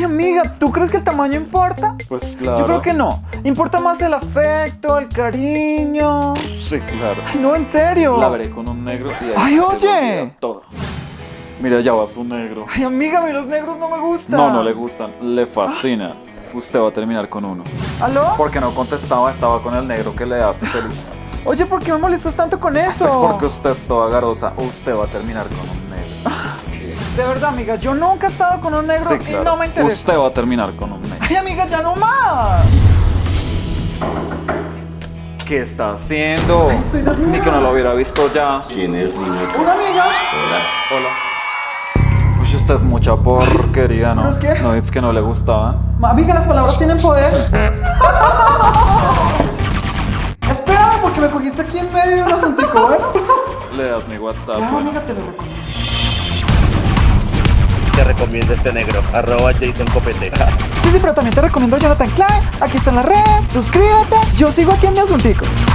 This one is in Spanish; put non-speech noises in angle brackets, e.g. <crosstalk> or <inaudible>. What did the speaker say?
Ay, amiga, ¿tú crees que el tamaño importa? Pues claro. Yo creo que no. Importa más el afecto, el cariño. Sí, claro. Ay, no, en serio. La veré con un negro y ahí Ay, oye. Todo. Mira, ya va su negro. Ay, amiga, a mí los negros no me gustan. No, no le gustan, le fascinan. <gasps> Usted va a terminar con uno. ¿Aló? Porque no contestaba, estaba con el negro que le hace feliz. Oye, ¿por qué me molestas tanto con eso? Pues porque usted es toda garosa, usted va a terminar con un negro. De verdad, amiga, yo nunca he estado con un negro Sí, y claro. no me interesa. Usted va a terminar con un negro. Ay, amiga, ya no más. ¿Qué está haciendo? Ay, estoy desnuda. Ni que no lo hubiera visto ya. ¿Quién es muñeco? Una amiga. Hola. Hola. Uy, usted es mucha porquería, ¿no? ¿No es qué? No, es que no le gustaban. Ma- Amiga, las palabras tienen poder. <laughs> Espérame, porque me cogiste aquí en medio de un asuntico, bueno. Le das mi WhatsApp. Claro, bueno. amiga, te lo recomiendo. Te recomiendo este negro. Arroba Jason Copete. Sí, sí, pero también te recomiendo Jonathan Klein. Aquí están las redes. Suscríbete. Yo sigo aquí en mi asuntico.